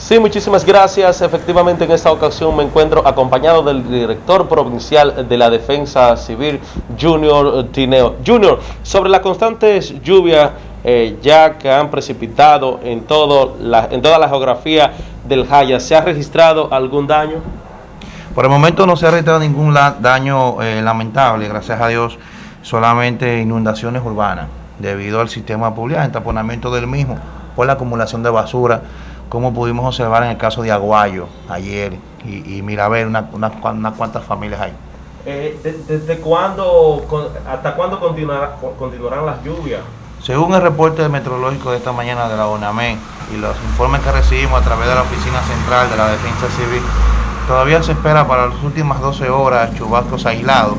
Sí, muchísimas gracias. Efectivamente, en esta ocasión me encuentro acompañado del director provincial de la Defensa Civil, Junior Tineo. Junior, sobre las constantes lluvias eh, ya que han precipitado en, todo la, en toda la geografía del Jaya, ¿se ha registrado algún daño? Por el momento no se ha registrado ningún daño eh, lamentable, gracias a Dios, solamente inundaciones urbanas, debido al sistema público, taponamiento del mismo, por la acumulación de basura como pudimos observar en el caso de Aguayo ayer y, y Mirabel, unas una, cuantas familias hay. Eh, ¿Desde cuándo, hasta cuándo continuará, continuarán las lluvias? Según el reporte meteorológico de esta mañana de la ONAME y los informes que recibimos a través de la Oficina Central de la Defensa Civil, todavía se espera para las últimas 12 horas chubascos aislados,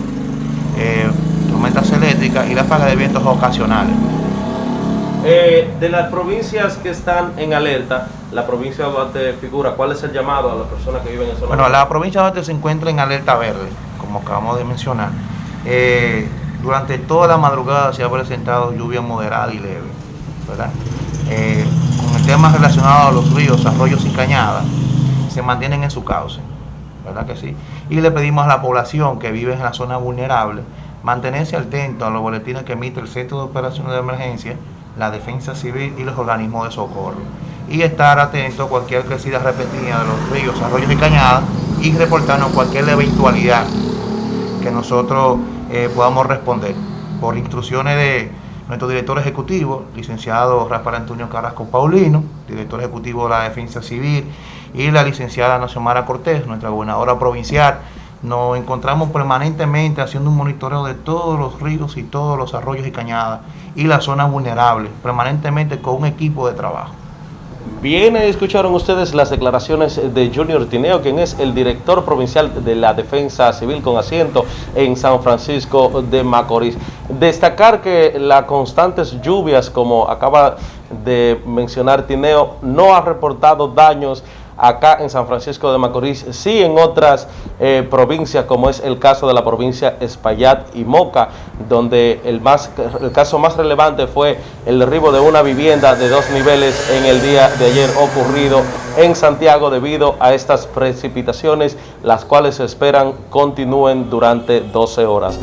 eh, tormentas eléctricas y ráfagas de vientos ocasionales. Eh, de las provincias que están en alerta, la provincia de Duarte figura, ¿cuál es el llamado a las personas que viven en zona Bueno, la provincia de Duarte se encuentra en alerta verde, como acabamos de mencionar. Eh, durante toda la madrugada se ha presentado lluvia moderada y leve, ¿verdad? Eh, con el tema relacionado a los ríos, arroyos y cañadas, se mantienen en su cauce, ¿verdad que sí? Y le pedimos a la población que vive en la zona vulnerable mantenerse atento a los boletines que emite el Centro de Operaciones de Emergencia la defensa civil y los organismos de socorro. Y estar atento a cualquier crecida repentina de los ríos, arroyos y cañadas y reportarnos cualquier eventualidad que nosotros eh, podamos responder. Por instrucciones de nuestro director ejecutivo, licenciado Rafael Antonio Carrasco Paulino, director ejecutivo de la Defensa Civil, y la licenciada Naciomara Cortés, nuestra gobernadora provincial, nos encontramos permanentemente haciendo un monitoreo de todos los ríos y todos los arroyos y cañadas y las zonas vulnerables, permanentemente con un equipo de trabajo. Bien, escucharon ustedes las declaraciones de Junior Tineo, quien es el director provincial de la Defensa Civil con asiento en San Francisco de Macorís. Destacar que las constantes lluvias, como acaba de mencionar Tineo, no ha reportado daños acá en San Francisco de Macorís, sí en otras eh, provincias, como es el caso de la provincia Espaillat y Moca, donde el, más, el caso más relevante fue el derribo de una vivienda de dos niveles en el día de ayer ocurrido en Santiago debido a estas precipitaciones, las cuales se esperan continúen durante 12 horas.